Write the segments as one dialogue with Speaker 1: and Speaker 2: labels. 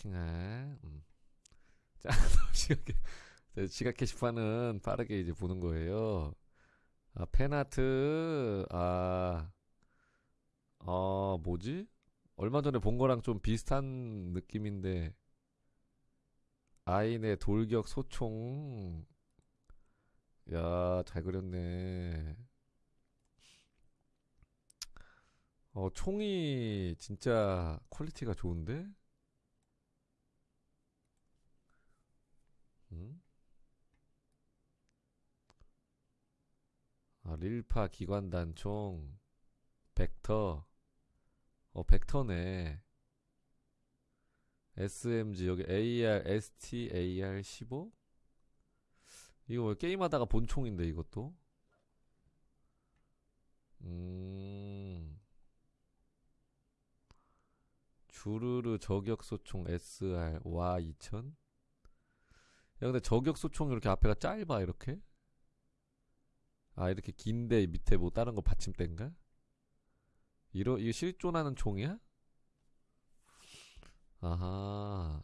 Speaker 1: 킹해. 음. 자, 지각, 지각 게시판은 빠르게 이제 보는 거예요. 아, 팬아트, 아, 어, 뭐지? 얼마 전에 본 거랑 좀 비슷한 느낌인데, 아인의 돌격 소총. 야, 잘 그렸네. 어, 총이 진짜 퀄리티가 좋은데? 릴파 기관단총, 벡터. 어, 벡터네. SMG, 여기 AR, ST, AR 15? 이거 왜 게임하다가 본 총인데, 이것도? 음. 주르르 저격소총 SR 와 2000? 야 근데 저격소총 이렇게 앞에가 짧아 이렇게? 아 이렇게 긴데 밑에 뭐 다른 거 받침대인가? 이러 이거 실존하는 총이야? 아하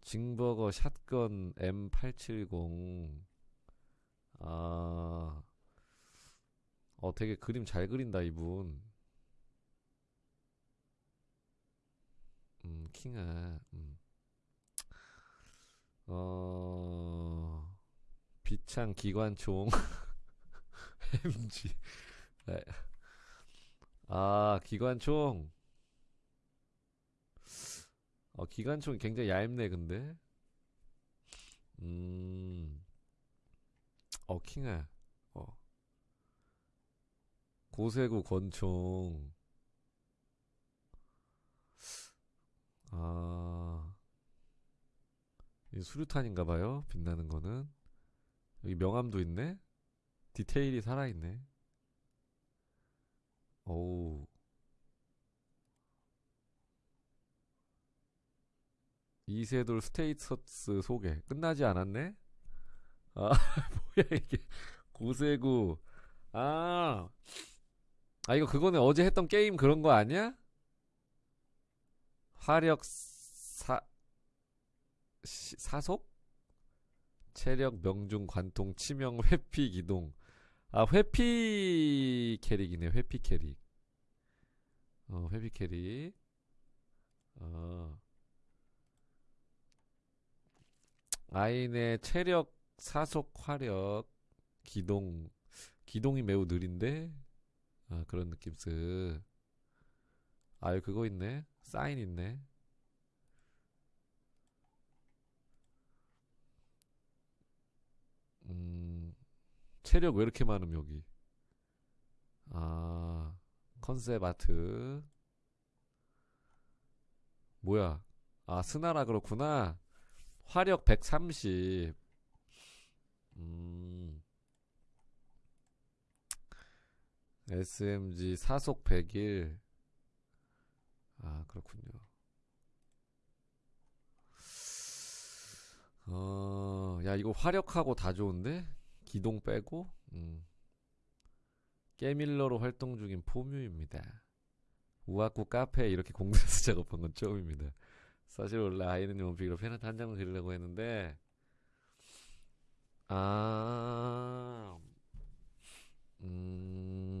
Speaker 1: 징버거 샷건 M870 아 어, 되게 그림 잘 그린다, 이분. 음, 킹아, 음. 어, 비 창 기관총. MG. 네. 아, 기관총. 어, 기관총이 굉장히 얇네, 근데. 음, 어, 킹아. 어. 고세구 권총. 아, 이 수류탄인가 봐요. 빛나는 거는. 여기 명암도 있네. 디테일이 살아있네. 어우. 이세돌 status 소개. 끝나지 않았네? 아, 뭐야, 이게. 고세구. 아. 아, 이거 그거는 어제 했던 게임 그런 거 아니야? 화력 사, 시- 사속? 체력, 명중, 관통, 치명, 회피, 기동. 아, 회피 캐릭이네, 회피 캐릭. 어, 회피 캐릭. 어. 아인의 체력, 사속, 화력, 기동. 기동이 매우 느린데? 아, 그런 느낌 쓱. 아, 여기 그거 있네. 사인 있네. 체력 왜 이렇게 많음, 여기? 아, 컨셉 아트. 뭐야? 아, 스나라 그렇구나. 화력 130. 음, SMG 사속 101. 아, 그렇군요. 어, 야, 이거 화력하고 다 좋은데? 기동 빼고? 음. 깨밀러로 활동 중인 포뮤입니다. 우아쿠 카페에 이렇게 공들여서 작업한 건 처음입니다. 사실 원래 아이는 원픽으로 팬한테 한 장을 그리려고 했는데, 아, 음,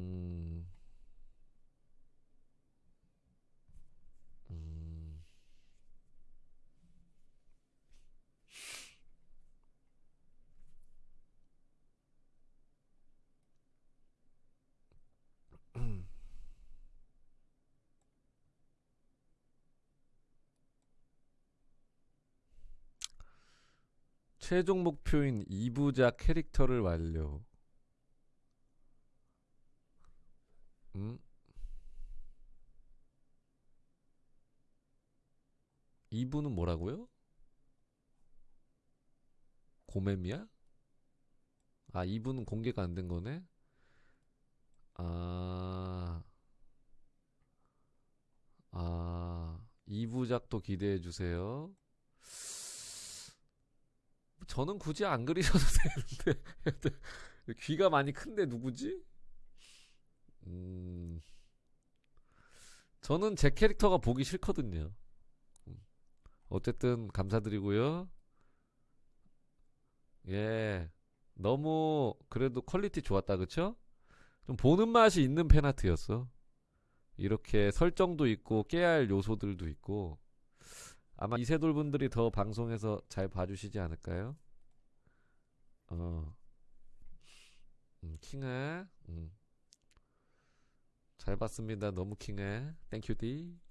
Speaker 1: 최종 목표인 2부작 캐릭터를 완료. 음? 2부는 뭐라고요? 고mem이야? 아, 2부는 공개가 안 된 거네? 아, 아, 2부작도 기대해 주세요. 저는 굳이 안 그리셔도 되는데. 귀가 많이 큰데 누구지? 음, 저는 제 캐릭터가 보기 싫거든요. 음. 어쨌든 감사드리고요. 예. 너무 그래도 퀄리티 좋았다 그쵸? 좀 보는 맛이 있는 팬아트였어. 이렇게 설정도 있고 할 요소들도 있고 아마 이세돌 분들이 더 방송에서 잘 봐주시지 않을까요? 어, 음, 킹해. 음. 잘 봤습니다. 너무 킹해. thank you디. 예.